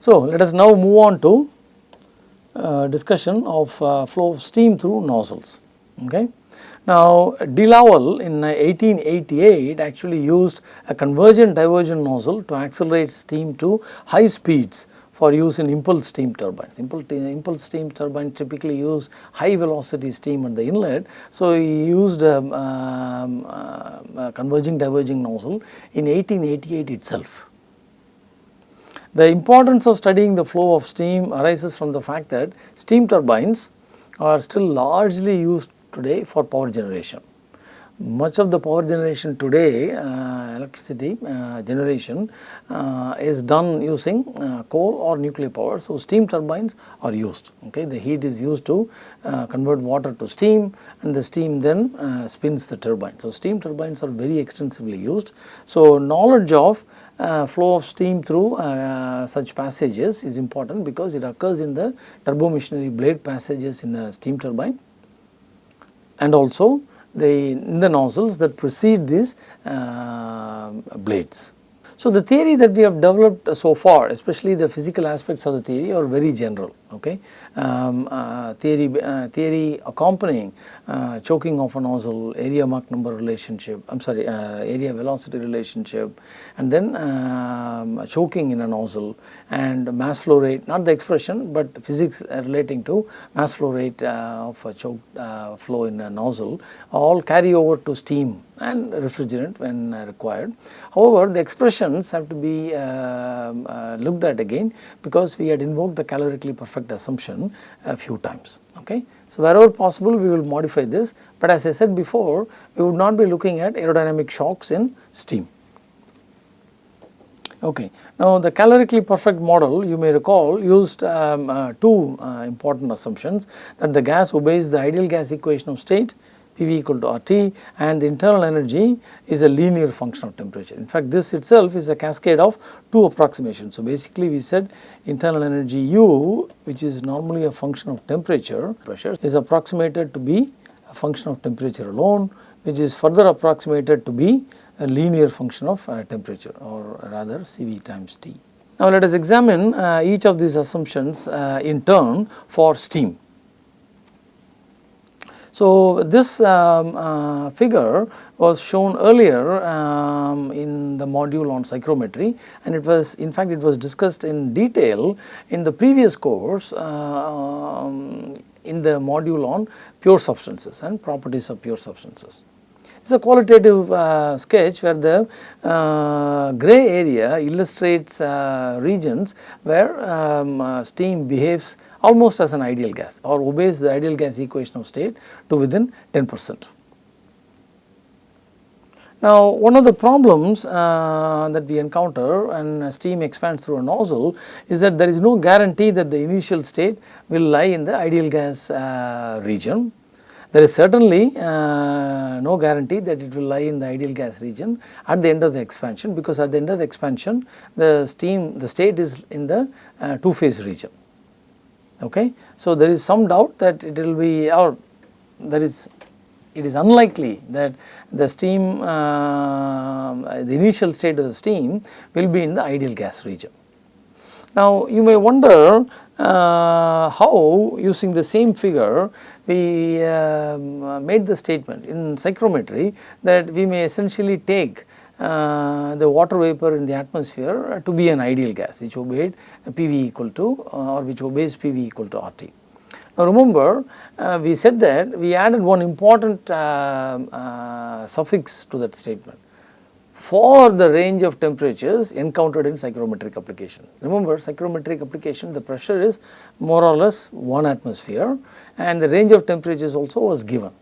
So, let us now move on to uh, discussion of uh, flow of steam through nozzles. Okay. Now, De Laval in 1888 actually used a convergent divergent nozzle to accelerate steam to high speeds for use in impulse steam turbines. Impulse, impulse steam turbines typically use high velocity steam at the inlet. So, he used a, um, uh, a converging diverging nozzle in 1888 itself. The importance of studying the flow of steam arises from the fact that steam turbines are still largely used today for power generation. Much of the power generation today, uh, electricity uh, generation uh, is done using uh, coal or nuclear power. So, steam turbines are used, okay. The heat is used to uh, convert water to steam and the steam then uh, spins the turbine. So, steam turbines are very extensively used. So, knowledge of uh, flow of steam through uh, such passages is important because it occurs in the turbo machinery blade passages in a steam turbine and also the in the nozzles that precede these uh, blades. So, the theory that we have developed so far especially the physical aspects of the theory are very general okay. Um, uh, theory, uh, theory accompanying uh, choking of a nozzle, area Mach number relationship, I am sorry uh, area velocity relationship and then um, choking in a nozzle and mass flow rate not the expression but physics relating to mass flow rate uh, of a choke uh, flow in a nozzle all carry over to steam and refrigerant when required. However, the expressions have to be uh, looked at again because we had invoked the calorically perfect assumption a few times. Okay. So, wherever possible we will modify this, but as I said before we would not be looking at aerodynamic shocks in steam. Okay. Now, the calorically perfect model you may recall used um, uh, two uh, important assumptions that the gas obeys the ideal gas equation of state PV equal to RT and the internal energy is a linear function of temperature. In fact, this itself is a cascade of two approximations. So, basically we said internal energy U which is normally a function of temperature pressure is approximated to be a function of temperature alone which is further approximated to be a linear function of uh, temperature or rather Cv times T. Now, let us examine uh, each of these assumptions uh, in turn for steam. So, this um, uh, figure was shown earlier um, in the module on psychrometry and it was in fact it was discussed in detail in the previous course uh, um, in the module on pure substances and properties of pure substances. It is a qualitative uh, sketch where the uh, gray area illustrates uh, regions where um, uh, steam behaves almost as an ideal gas or obeys the ideal gas equation of state to within 10 percent. Now, one of the problems uh, that we encounter when steam expands through a nozzle is that there is no guarantee that the initial state will lie in the ideal gas uh, region. There is certainly uh, no guarantee that it will lie in the ideal gas region at the end of the expansion because at the end of the expansion the steam the state is in the uh, two phase region okay. So, there is some doubt that it will be or there is it is unlikely that the steam uh, the initial state of the steam will be in the ideal gas region. Now, you may wonder uh, how using the same figure we uh, made the statement in psychrometry that we may essentially take the water vapor in the atmosphere to be an ideal gas which obeyed PV equal to uh, or which obeys PV equal to RT. Now remember uh, we said that we added one important uh, uh, suffix to that statement for the range of temperatures encountered in psychrometric application. Remember psychrometric application the pressure is more or less 1 atmosphere and the range of temperatures also was given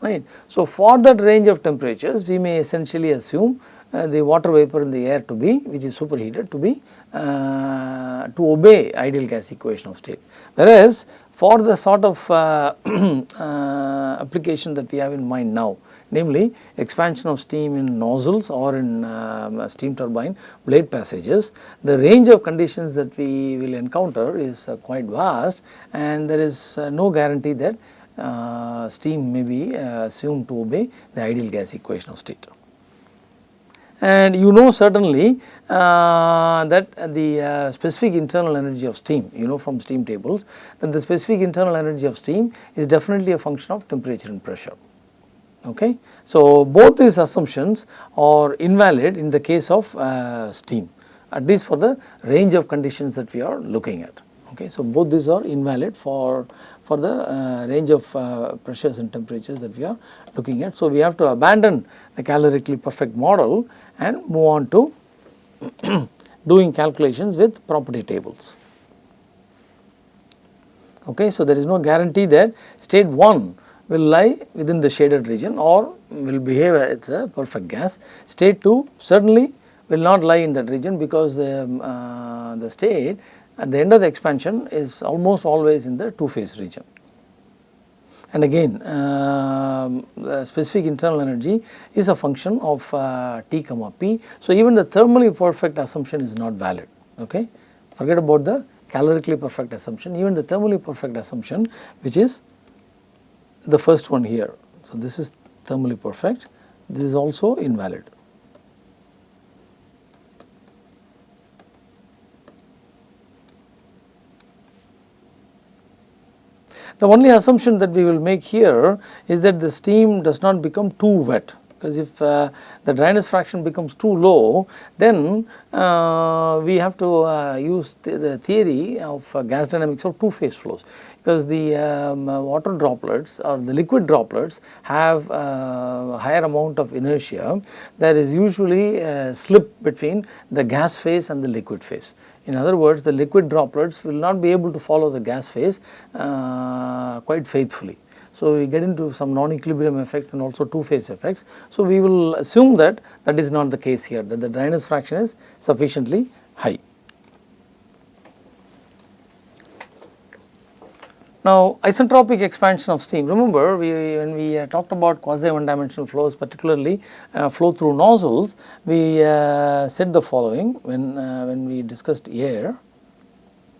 right. So for that range of temperatures we may essentially assume uh, the water vapor in the air to be which is superheated to be uh, to obey ideal gas equation of state. Whereas for the sort of uh, uh, application that we have in mind now namely expansion of steam in nozzles or in um, steam turbine blade passages, the range of conditions that we will encounter is uh, quite vast and there is uh, no guarantee that steam may be assumed to obey the ideal gas equation of state. And you know certainly uh, that the uh, specific internal energy of steam you know from steam tables that the specific internal energy of steam is definitely a function of temperature and pressure okay. So, both these assumptions are invalid in the case of uh, steam at least for the range of conditions that we are looking at okay. So, both these are invalid for for the uh, range of uh, pressures and temperatures that we are looking at. So, we have to abandon the calorically perfect model and move on to doing calculations with property tables. Okay, so, there is no guarantee that state 1 will lie within the shaded region or will behave as a perfect gas. State 2 certainly will not lie in that region because the, um, uh, the state at the end of the expansion is almost always in the two phase region. And again uh, specific internal energy is a function of uh, T comma P. So, even the thermally perfect assumption is not valid okay. Forget about the calorically perfect assumption even the thermally perfect assumption which is the first one here. So, this is thermally perfect this is also invalid. The only assumption that we will make here is that the steam does not become too wet because if uh, the dryness fraction becomes too low then uh, we have to uh, use the, the, theory of uh, gas dynamics of two phase flows because the um, uh, water droplets or the liquid droplets have uh, higher amount of inertia there is usually a slip between the gas phase and the liquid phase. In other words, the liquid droplets will not be able to follow the gas phase uh, quite faithfully. So, we get into some non-equilibrium effects and also two phase effects. So, we will assume that that is not the case here that the dryness fraction is sufficiently high. Now, isentropic expansion of steam remember we when we uh, talked about quasi one dimensional flows particularly uh, flow through nozzles we uh, said the following when uh, when we discussed air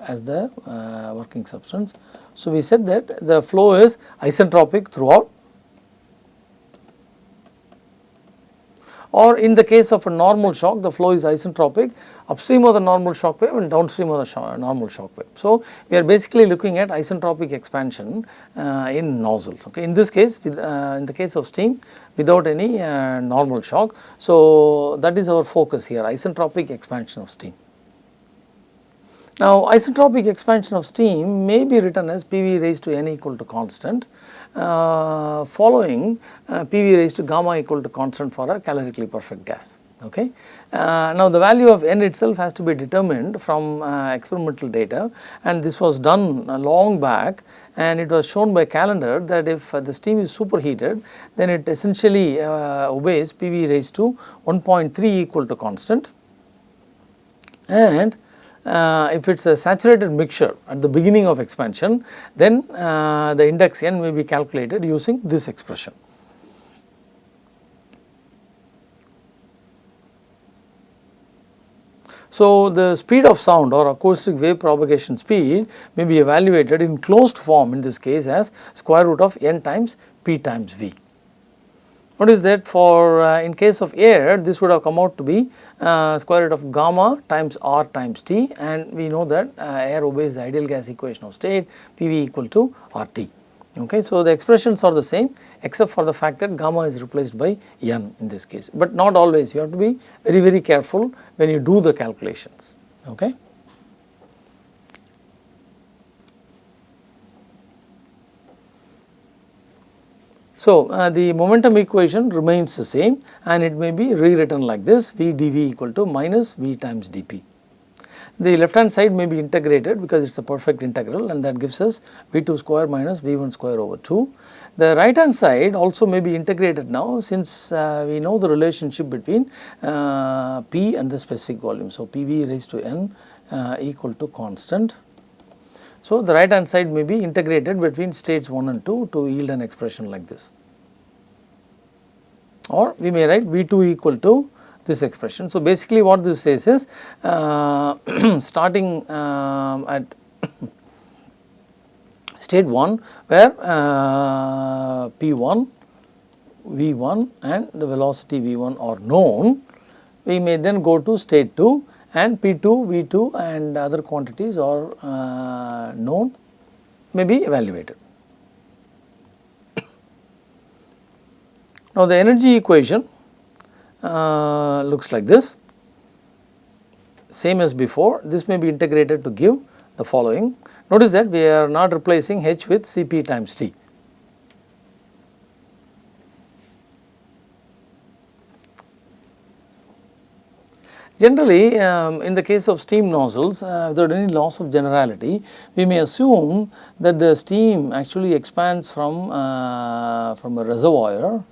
as the uh, working substance. So, we said that the flow is isentropic throughout or in the case of a normal shock the flow is isentropic upstream of the normal shock wave and downstream of the normal shock wave. So, we are basically looking at isentropic expansion uh, in nozzles okay. In this case with, uh, in the case of steam without any uh, normal shock. So, that is our focus here isentropic expansion of steam. Now, isentropic expansion of steam may be written as PV raised to n equal to constant uh, following uh, PV raised to gamma equal to constant for a calorically perfect gas. Okay. Uh, now, the value of n itself has to be determined from uh, experimental data and this was done long back and it was shown by Callendar that if the steam is superheated then it essentially uh, obeys PV raised to 1.3 equal to constant and uh, if it is a saturated mixture at the beginning of expansion then uh, the index n may be calculated using this expression. So, the speed of sound or acoustic wave propagation speed may be evaluated in closed form in this case as square root of n times p times v. Notice that for uh, in case of air this would have come out to be uh, square root of gamma times r times t and we know that uh, air obeys the ideal gas equation of state PV equal to RT. Okay. So, the expressions are the same except for the fact that gamma is replaced by n in this case, but not always you have to be very very careful when you do the calculations. Okay. So, uh, the momentum equation remains the same and it may be rewritten like this V dV equal to minus V times dP. The left hand side may be integrated because it is a perfect integral and that gives us V2 square minus V1 square over 2. The right hand side also may be integrated now since uh, we know the relationship between uh, P and the specific volume. So, PV raised to n uh, equal to constant. So, the right hand side may be integrated between states 1 and 2 to yield an expression like this or we may write V2 equal to this expression. So, basically what this says is uh, starting uh, at state 1 where uh, P1, V1 and the velocity V1 are known we may then go to state 2 and P2, V2 and other quantities are uh, known may be evaluated. Now, the energy equation uh, looks like this same as before this may be integrated to give the following. Notice that we are not replacing H with Cp times T. Generally, um, in the case of steam nozzles, uh, without any loss of generality, we may assume that the steam actually expands from, uh, from a reservoir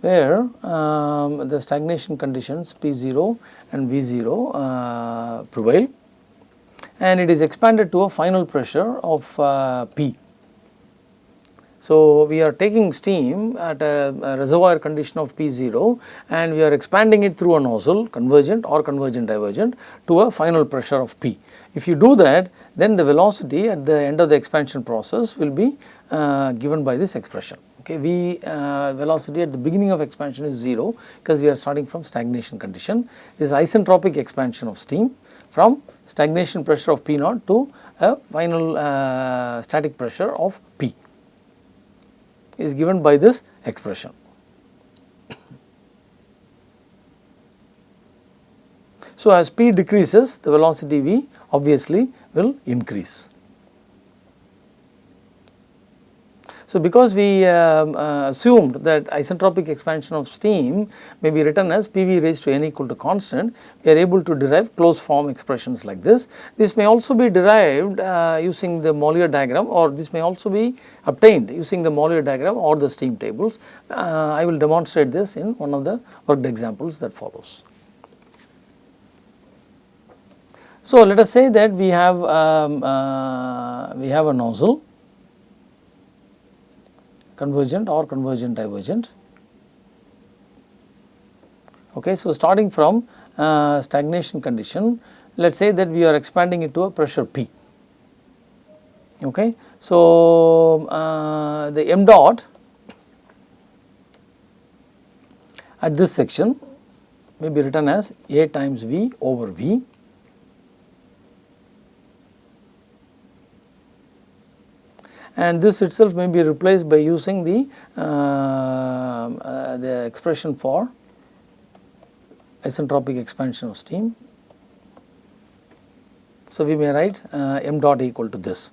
where um, the stagnation conditions P0 and V0 uh, prevail and it is expanded to a final pressure of uh, P. So, we are taking steam at a, a, reservoir condition of P0 and we are expanding it through a nozzle convergent or convergent divergent to a final pressure of P. If you do that then the velocity at the end of the expansion process will be uh, given by this expression. Okay, V uh, velocity at the beginning of expansion is 0 because we are starting from stagnation condition. This is isentropic expansion of steam from stagnation pressure of P naught to a final uh, static pressure of P is given by this expression. So, as P decreases the velocity V obviously will increase. So, because we um, uh, assumed that isentropic expansion of steam may be written as PV raised to n equal to constant, we are able to derive closed form expressions like this. This may also be derived uh, using the Mollier diagram or this may also be obtained using the Mollier diagram or the steam tables. Uh, I will demonstrate this in one of the worked examples that follows. So, let us say that we have um, uh, we have a nozzle convergent or convergent divergent. Okay, so, starting from uh, stagnation condition, let us say that we are expanding it to a pressure P. Okay. So, uh, the m dot at this section may be written as A times V over V and this itself may be replaced by using the, uh, uh, the expression for isentropic expansion of steam. So, we may write uh, m dot equal to this.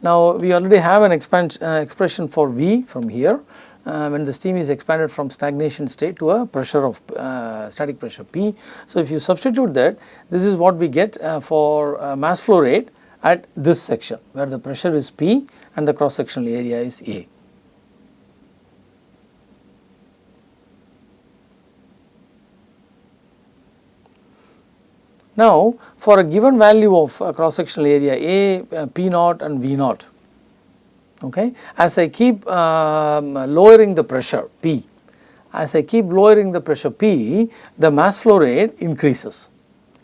Now, we already have an expansion, expression for V from here uh, when the steam is expanded from stagnation state to a pressure of uh, static pressure P. So, if you substitute that this is what we get uh, for mass flow rate at this section where the pressure is P and the cross sectional area is A. Now, for a given value of cross sectional area A, uh, P naught and V naught, okay, as I keep um, lowering the pressure P, as I keep lowering the pressure P, the mass flow rate increases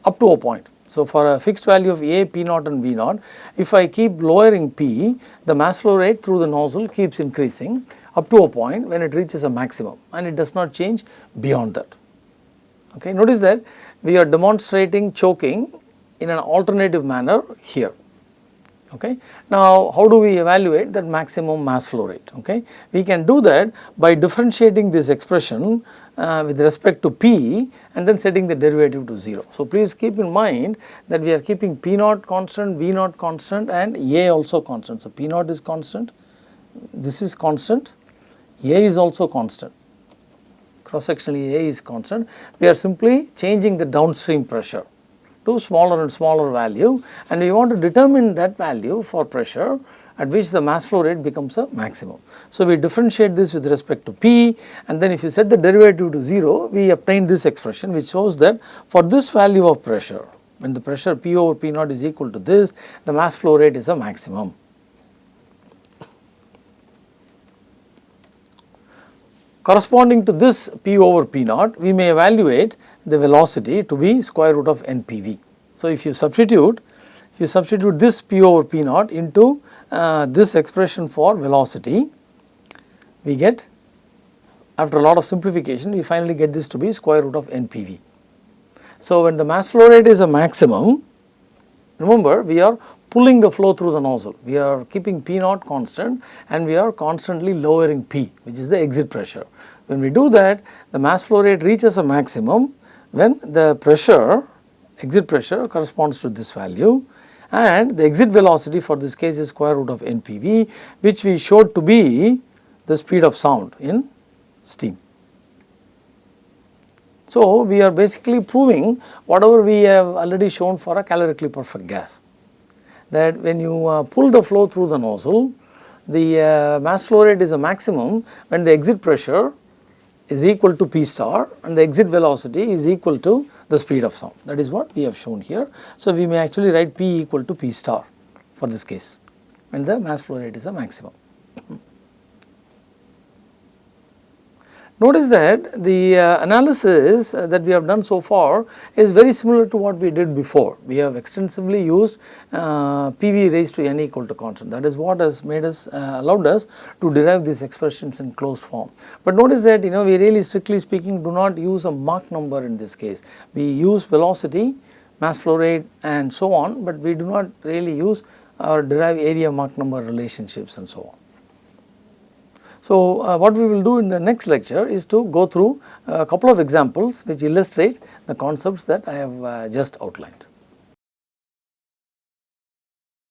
up to a point. So, for a fixed value of A, P naught and V naught, if I keep lowering P, the mass flow rate through the nozzle keeps increasing up to a point when it reaches a maximum and it does not change beyond that. Okay. Notice that we are demonstrating choking in an alternative manner here. Okay. Now, how do we evaluate that maximum mass flow rate? Okay. We can do that by differentiating this expression uh, with respect to P and then setting the derivative to 0. So, please keep in mind that we are keeping P naught constant, V naught constant and A also constant. So, P naught is constant, this is constant, A is also constant, cross sectionally A is constant. We are simply changing the downstream pressure to smaller and smaller value and we want to determine that value for pressure at which the mass flow rate becomes a maximum. So, we differentiate this with respect to P and then if you set the derivative to 0 we obtain this expression which shows that for this value of pressure when the pressure P over P naught is equal to this the mass flow rate is a maximum. Corresponding to this P over P naught we may evaluate the velocity to be square root of NPV. So, So, if you substitute if you substitute this P over P naught into uh, this expression for velocity, we get after a lot of simplification we finally get this to be square root of NPV. So, when the mass flow rate is a maximum remember we are pulling the flow through the nozzle, we are keeping P naught constant and we are constantly lowering P which is the exit pressure. When we do that the mass flow rate reaches a maximum when the pressure exit pressure corresponds to this value and the exit velocity for this case is square root of NPV which we showed to be the speed of sound in steam. So, we are basically proving whatever we have already shown for a calorically perfect gas that when you uh, pull the flow through the nozzle the uh, mass flow rate is a maximum when the exit pressure is equal to P star and the exit velocity is equal to the speed of sound that is what we have shown here. So, we may actually write P equal to P star for this case when the mass flow rate is a maximum. Notice that the uh, analysis that we have done so far is very similar to what we did before. We have extensively used uh, PV raised to n equal to constant that is what has made us uh, allowed us to derive these expressions in closed form. But notice that you know we really strictly speaking do not use a Mach number in this case. We use velocity, mass flow rate and so on, but we do not really use or derive area Mach number relationships and so on. So, uh, what we will do in the next lecture is to go through a couple of examples which illustrate the concepts that I have uh, just outlined.